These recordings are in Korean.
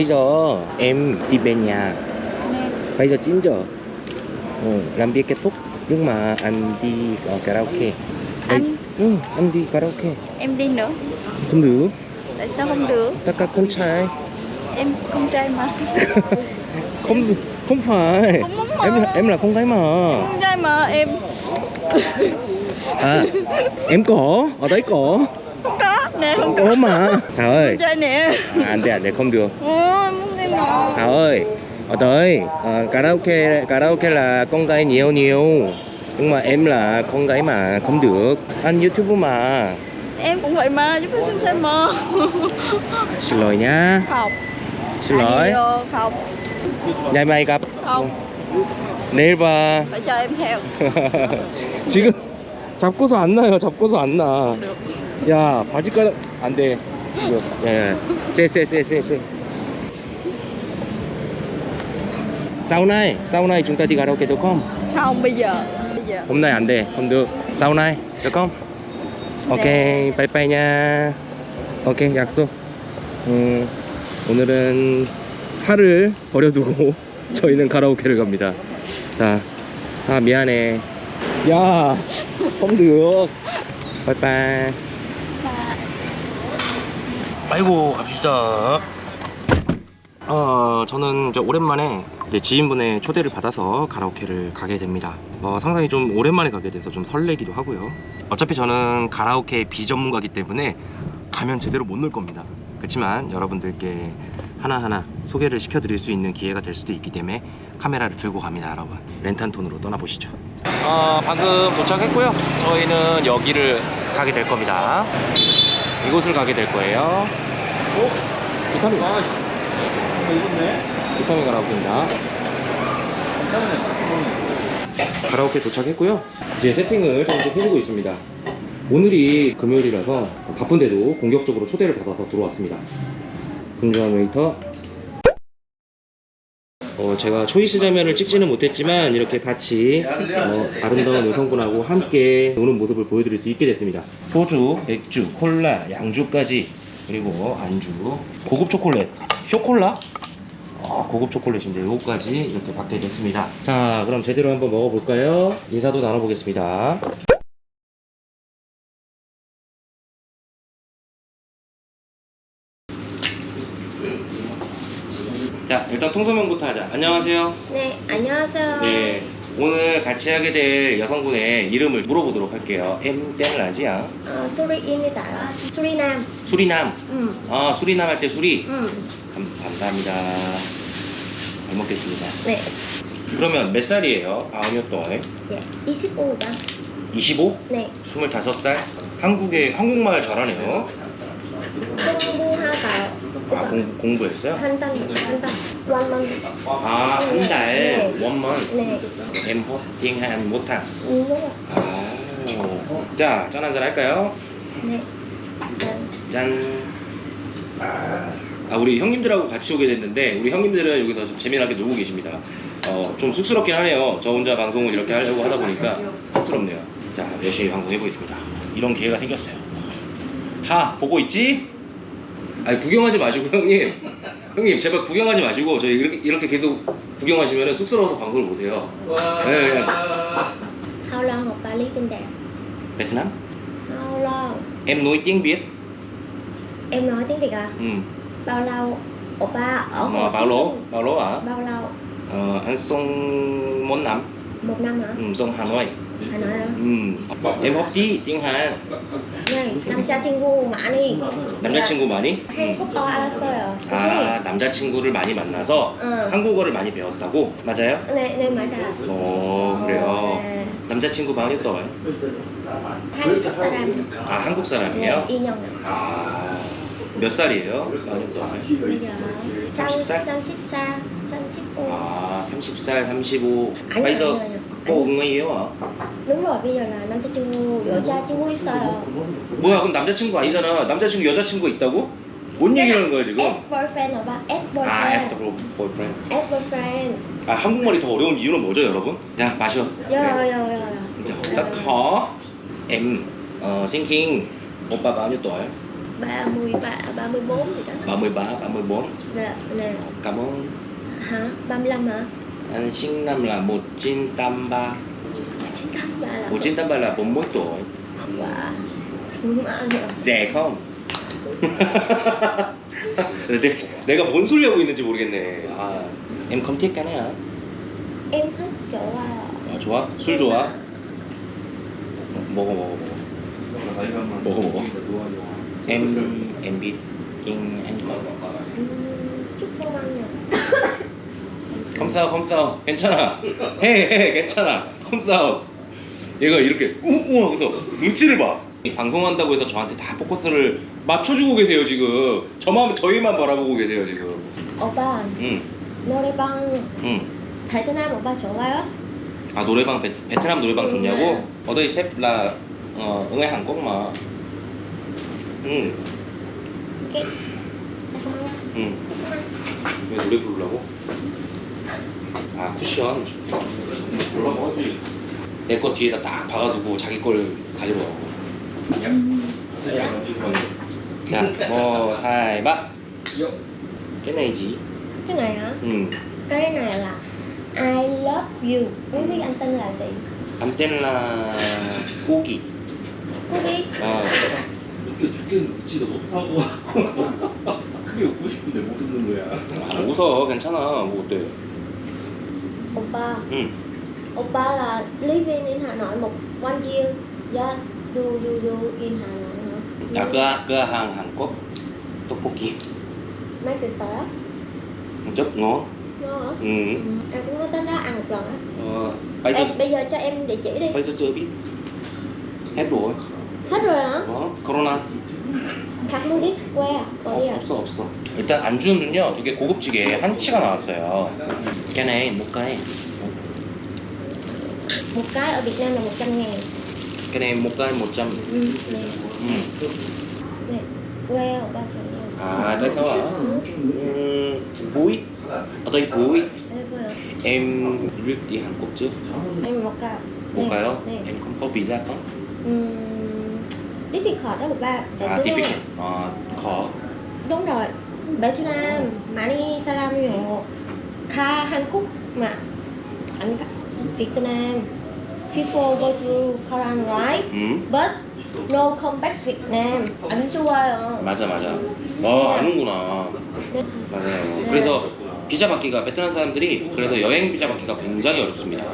Bây giờ em đi về nhà. Bây giờ 9 giờ. Ừ, Làm việc kết thúc Nhưng mà anh đi ờ, karaoke. Anh? Ừ, anh đi karaoke. Em đi nữa. Không được. Tại sao không được? Tất cả con trai. Em con trai mà. Không không phải. Không mà. Em là, em là con gái mà. Con trai mà em. À em có Ở đấy có. Không có. Nè không có. Có mà. Thảo ơi. Con trai nè. À, Anh đây anh đây không được. Ồ em muốn đi mà Thảo ơi Ở đây ờ, karaoke karaoke là con gái nhiều nhiều Nhưng mà em là con gái mà không được Anh YouTube mà Em cũng vậy mà Giúp em xem xem mà Xin lỗi nha Không Xin lỗi Ai vô, Không Ngày mai gặp Không 내일 봐 Phải cho em theo 지금 잡고서 안 나요 잡고서 안나 Được 야 바지가락 안돼 이거 예 쎄쎄쎄쎄쎄 Sau này sau này chúng ta đi karaoke được không Không bây giờ Bây giờ hôm nay 안 돼, không được sau này được không ok bye bye nha ok 약속 음, 오늘은 하를 버려두고 저희는 가라오케를 갑니다 자, 아 미안해 야 không được bye bye 아이고 갑시다 어 저는 오랜만에 지인분의 초대를 받아서 가라오케를 가게 됩니다. 어, 상당히 좀 오랜만에 가게 돼서 좀 설레기도 하고요. 어차피 저는 가라오케 비전문가기 때문에 가면 제대로 못 놀 겁니다. 그렇지만 여러분들께 하나하나 소개를 시켜드릴 수 있는 기회가 될 수도 있기 때문에 카메라를 들고 갑니다 여러분. 렌탄톤으로 떠나보시죠. 어, 방금 도착했고요. 저희는 여기를 가게 될 겁니다. 이곳을 가게 될 거예요. 어? 비타민 아, 비타민 가라오케입니다. 가라오케 도착했고요. 이제 세팅을 조금씩 해주고 있습니다. 오늘이 금요일이라서 바쁜데도 공격적으로 초대를 받아서 들어왔습니다. 분주한 웨이터. 어, 제가 choice 장면을 찍지는 못했지만 이렇게 같이 어, 아름다운 여성분하고 함께 노는 모습을 보여드릴 수 있게 됐습니다. 소주, 맥주, 콜라, 양주까지 그리고 안주, 고급 초콜릿, 쇼콜라? 아, 고급 초콜릿인데 요거까지 이렇게 받게 됐습니다. 자 그럼 제대로 한번 먹어볼까요? 인사도 나눠보겠습니다. 자 일단 통소명부터 하자. 안녕하세요. 네 안녕하세요. 네 오늘 같이 하게 될 여성분의 이름을 물어보도록 할게요. Ạ? Ờ, Suriin입니다. Surinam 수리남? 응. 아 수리남 할 때 수리? 응. 감, 감사합니다. 잘 먹겠습니다. 네. 그러면 몇 살이에요? 아니요 또 네. 25가. 25? 네. 25살? 한국에 한국말 잘하네요. 공부하다 아 공, 공부했어요? 한 달 한 달 원만 아 한 달 네. 원만 네 một tháng. đúng rồi 아. 자, 짠 한잔 할까요? 네 짠. 짠. 아. 아, 우리 형님들하고 같이 오게 됐는데 우리 형님들은 여기서 좀 재미나게 놀고 계십니다. 어, 좀 쑥스럽긴 하네요. 저 혼자 방송을 이렇게 하려고 하다 보니까 쑥스럽네요. 자, 열심히 방송해 보겠습니다. 이런 기회가 생겼어요. 하, 보고 있지? 아니 구경하지 마시고 형님. 형님 제발 구경하지 마시고 저희 이렇게, 이렇게 계속 구경하시면 쑥스러워서 방송을 못 해요. 네, 네. How long học Bali bên đẹp 베트남? How long Em nói tiếng Việt. em nói tiếng Việt à Ừ. bao lâu oppa ở Hồ bao lố, bao lố à? bao lâu Ờ, anh xong món năm. một năm hả Ừ, xong Hà Nội. Hà Nội hả Ừ. Em học tí tiếng Hàn. 네 남자친구 많이 남자친구 많이? 한국어 알았어요 그치? 아, 남자친구를 많이 만나서 응. 한국어를 많이 배웠다고? 맞아요? 네, 네 맞아요 어, 그래요. 네. 남자친구 많이 떠요? 한국 사람 아, 한국 네, 사람이에요? 2년 아, 몇 살이에요? 많이 떠요? bây giờ 30 살? 34 35 아, 30살, 35. 아니요, bây giờ 아니요, 아니요. Có yêu hả? đúng rồi bây giờ là 남자친구 여자 친구 있어요 뭐야, 그럼 남자친구 아니잖아. 남자친구, 여자친구 있다고? 뭔 얘기하는 거야, 지금? ex boyfriend 오빠 ex 아, boyfriend after boyfriend. ex boyfriend 아, 한국말이 더 어려운 이유는 뭐죠, 여러분? 자, 마셔. 요요요요 자, rất khó. Em ờ, xin King, 오빠 bao nhiêu tuổi? 33 34 gì đó 33, 34 Nè, nè Cảm ơn Hả? 35 hả? Anh sinh năm là 1983 93 là 1983 là 41 tuổi Wow Đúng ăn rồi rẻ không? 내, 내가 뭔 소리 하고 있는지 모르겠네 아, em không thích cái này hả? Em thích chỗ à 아, 좋아? 술 좋아? 먹어 먹어 먹어 먹어 먹어 em em biết nhưng anh Chúc không không sao 괜찮아. 해해 괜찮아. sao 얘가 이렇게 우우 하고서 눈치를 봐. 이 방송한다고 해서 저한테 다 포커스를 맞춰주고 계세요 지금. 저만 저희만 바라보고 계세요 지금. Oppa 응, 노래방 응. 베트남 오빠 좋아요? 아 노래방 베, 베트남 노래방 응, 좋냐고? ở ngay Hàn Quốc mà 응, không ăn 응. 왜 노래 부르려고? 아 쿠션 내 거 뒤에다 딱 박아두고 자기 걸 가지고 와 자, 뭐, hai, ba Cái này gì? Cái này hả? Ừ, Cái này là I love you Không biết anh tên là gì? anh tên là Cookie Không biết Ờ, 웃겨 죽겠는데 웃지도 못하고 크게 웃고 싶은데 못 웃는 거야 아, 웃어, 괜찮아, 뭐 어때? oppa mm. oppa là living in hà nội một one year yes do you do in hà nội à, dạ. cửa cửa hàng hàn quốc. Tteokbokki mấy cái tớ? Một chút ngon ngon hả? Ừ. ừ. em cũng có tới đó ăn một lần á. Ờ, bây, giờ... Bây giờ cho em địa chỉ đi. bây giờ chưa biết. Hết rồi. Hết rồi hả? Ờ, corona. À? 어, 어디야? 없어 없어 일단 안주는요 되게 고급지게 한치가 나왔어요 cái này một cái Một cái ở Việt Nam là 100 ngàn cái này một cái 100 Ừ, nè ừ. Nè Que ở 300 ngàn à tại sao ạ ừ, búi ở đây búi Đây que hả? em biết đi Hàn Quốc trước Em một cái một cái đó Nè em không có visa không Ừm, difficult đó một ba Tại à tiếp hai- à, khó Đúng rồi 베트남 많이 사람이요 가 한국 mà anh Việt Nam people go to Korean right 음 but no come back Việt Nam 안 좋아요 맞아 맞아 어 아는구나 맞아요 그래서 비자 받기가 베트남 사람들이 그래서 여행 비자 받기가 굉장히 어렵습니다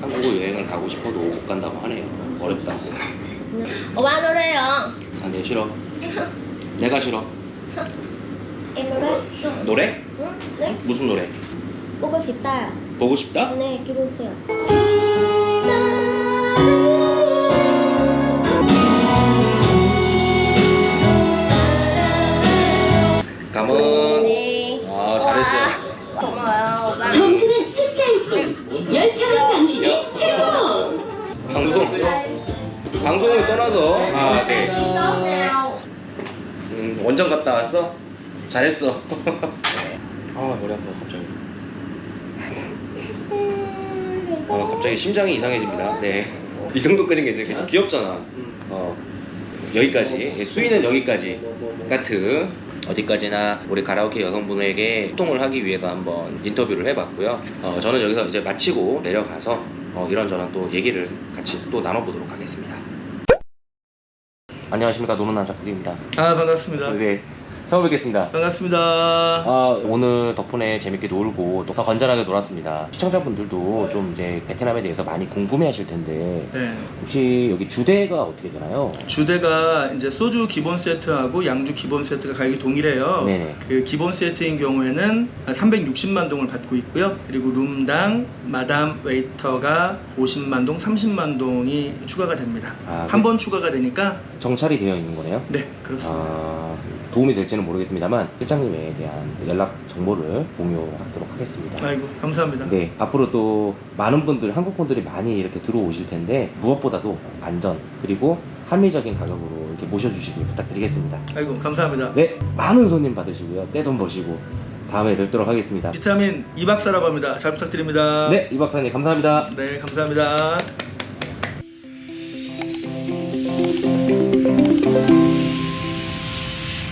한국을 여행을 가고 싶어도 못 간다고 하네요 어렵다 오빠 노래요. 아네 싫어. 내가 싫어. em 노래? 노래? 응? 네? 무슨 노래? 보고 싶다. 보고 싶다? 네 기분 세요. 감은 네. 아 잘했어요. 고마워요 오빠 점수는 숫자일 뿐 열차와 당신이 최고. 방송 방송을 떠나서. 아 네. tốt nào 음, 원정 갔다 왔어? 잘했어. 아 머리 아파 갑자기. 음, 어, 갑자기 심장이 이상해집니다. 네 이 정도까지는 괜찮겠지 귀엽잖아. 어 여기까지. 예, 수위는 여기까지. 까트. 어디까지나 우리 가라오케 여성분에게 소통을 하기 위해서 한번 인터뷰를 해봤고요. 어, 저는 여기서 이제 마치고 내려가서 어, 이런저런 또 얘기를 같이 또 나눠보도록 하겠습니다 안녕하십니까 노는 남자 PD입니다 아 반갑습니다. 네 처음 뵙겠습니다 반갑습니다. 아, 오늘 덕분에 재밌게 놀고 또 더 건전하게 놀았습니다. 시청자분들도 좀 이제 베트남에 대해서 많이 궁금해 하실 텐데 네. 혹시 여기 주대가 어떻게 되나요? 주대가 이제 소주 기본 세트하고 양주 기본 세트가 가격이 동일해요. 네네. 그 기본 세트인 경우에는 360만 동을 받고 있고요. 그리고 룸당 마담 웨이터가 50만 동, 30만 동이 추가가 됩니다. 아, 한번 추가가 되니까 정찰이 되어 있는 거네요? 네 그렇습니다. 아, 도움이 될지는 모르겠습니다만 실장님에 대한 연락 정보를 공유하도록 하겠습니다. 아이고 감사합니다. 네, 앞으로 또 많은 분들, 한국 분들이 많이 이렇게 들어오실 텐데 무엇보다도 안전 그리고 합리적인 가격으로 이렇게 모셔주시길 부탁드리겠습니다. 아이고 감사합니다. 네, 많은 손님 받으시고요. 떼돈 버시고 다음에 뵙도록 하겠습니다. 비타민 이 박사라고 합니다. 잘 부탁드립니다. 네, 이 박사님 감사합니다. 네 감사합니다.